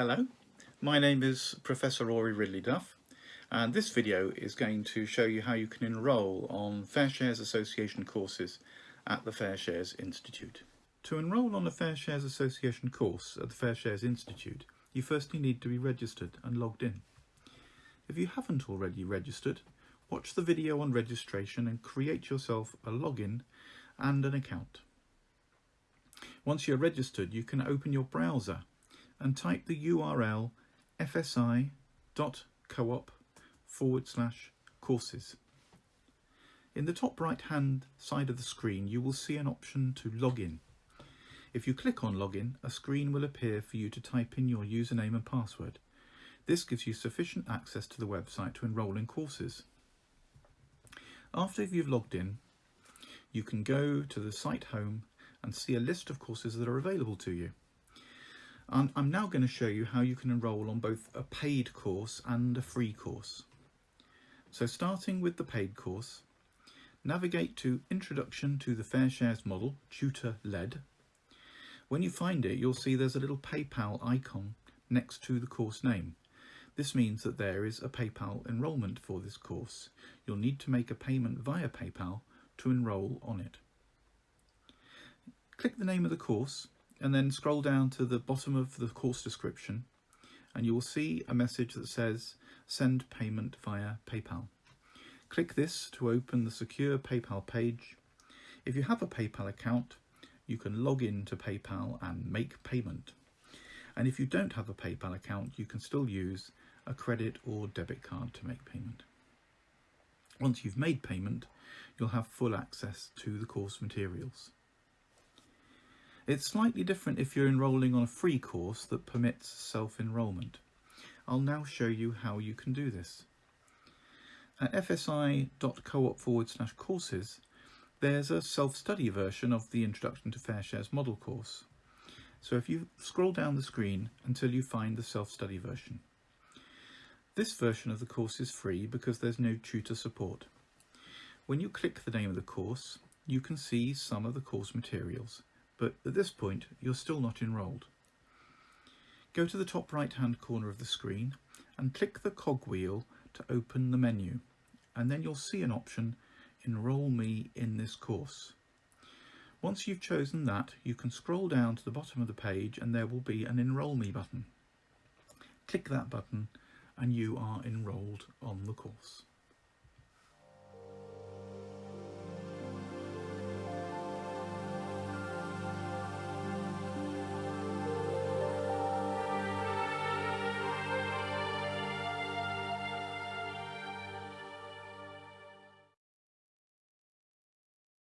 Hello, my name is Professor Rory Ridley Duff and this video is going to show you how you can enrol on Fair Shares Association courses at the Fair Shares Institute. To enrol on a Fair Shares Association course at the Fair Shares Institute, you firstly need to be registered and logged in. If you haven't already registered, watch the video on registration and create yourself a login and an account. Once you're registered, you can open your browser and type the URL fsi.coop forward slash courses. In the top right hand side of the screen you will see an option to log in. If you click on login, a screen will appear for you to type in your username and password. This gives you sufficient access to the website to enrol in courses. After you've logged in, you can go to the site home and see a list of courses that are available to you. I'm, I'm now going to show you how you can enrol on both a paid course and a free course. So starting with the paid course, navigate to Introduction to the Fair Shares Model, Tutor Led. When you find it, you'll see there's a little PayPal icon next to the course name. This means that there is a PayPal enrolment for this course. You'll need to make a payment via PayPal to enrol on it. Click the name of the course and then scroll down to the bottom of the course description and you will see a message that says send payment via PayPal. Click this to open the secure PayPal page. If you have a PayPal account, you can log in to PayPal and make payment. And if you don't have a PayPal account, you can still use a credit or debit card to make payment. Once you've made payment, you'll have full access to the course materials. It's slightly different if you're enrolling on a free course that permits self-enrolment. I'll now show you how you can do this. At fsi.coop forward slash courses, there's a self-study version of the Introduction to Fair Shares model course. So if you scroll down the screen until you find the self-study version. This version of the course is free because there's no tutor support. When you click the name of the course, you can see some of the course materials but at this point you're still not enrolled. Go to the top right hand corner of the screen and click the cogwheel to open the menu and then you'll see an option Enroll Me in this course. Once you've chosen that you can scroll down to the bottom of the page and there will be an Enroll Me button. Click that button and you are enrolled on the course.